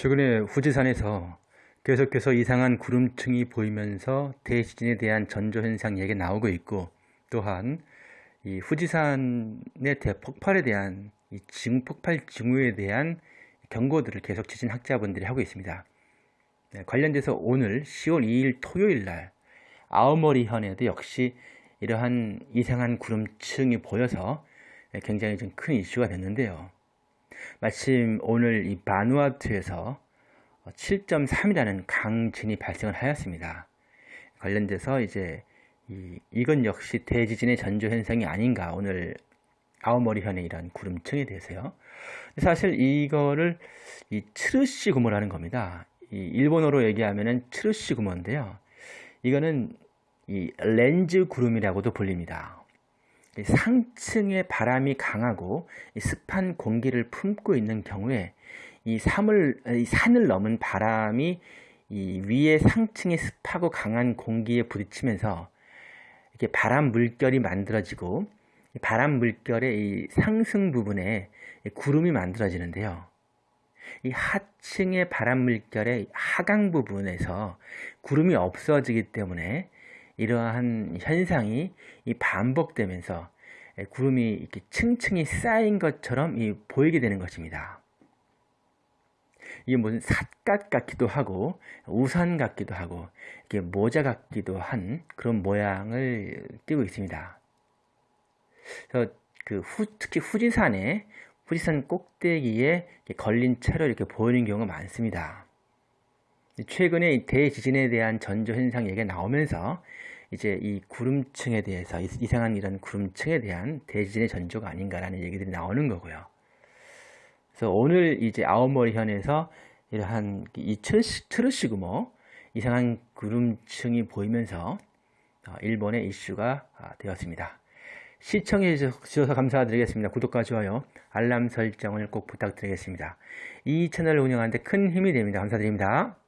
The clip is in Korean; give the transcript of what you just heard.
최근에 후지산에서 계속해서 이상한 구름층이 보이면서 대지진에 대한 전조현상 얘기가 나오고 있고 또한 이 후지산의 대폭발에 대한 이 징 폭발 징후에 대한 경고들을 계속 지진학자분들이 하고 있습니다. 네, 관련돼서 오늘 10월 2일 토요일 날 아오모리 현에도 역시 이러한 이상한 구름층이 보여서 굉장히 좀 큰 이슈가 됐는데요. 마침 오늘 이 바누아투에서 7.3이라는 강진이 발생을 하였습니다. 관련돼서 이제 이, 이건 역시 대지진의 전조 현상이 아닌가 오늘 아오머리 현의 이런 구름층에 대해서요. 사실 이거를 이 트르시 구모라는 겁니다. 이 일본어로 얘기하면은 트르시 구모인데요. 이거는 이 렌즈 구름이라고도 불립니다. 상층의 바람이 강하고 습한 공기를 품고 있는 경우에 이, 산을, 이 산을 넘은 바람이 이 위에 상층의 습하고 강한 공기에 부딪히면서 이렇게 바람 물결이 만들어지고 바람 물결의 이 상승 부분에 구름이 만들어지는데요. 이 하층의 바람 물결의 하강 부분에서 구름이 없어지기 때문에 이러한 현상이 반복되면서 구름이 이렇게 층층이 쌓인 것처럼 보이게 되는 것입니다. 이게 무슨 삿갓 같기도 하고 우산 같기도 하고 이게 모자 같기도 한 그런 모양을 띠고 있습니다. 그래서 그 후, 특히 후지산에 후지산 꼭대기에 걸린 채로 이렇게 보이는 경우가 많습니다. 최근에 대지진에 대한 전조 현상 얘기가 나오면서 이제 이 구름층에 대해서 이상한 이런 구름층에 대한 대지진의 전조가 아닌가라는 얘기들이 나오는 거고요. 그래서 오늘 이제 아오모리 현에서 이러한 이 트르시구모 이상한 구름층이 보이면서 어, 일본의 이슈가 아, 되었습니다. 시청해 주셔서 감사드리겠습니다. 구독과 좋아요, 알람 설정을 꼭 부탁드리겠습니다. 이 채널을 운영하는데 큰 힘이 됩니다. 감사드립니다.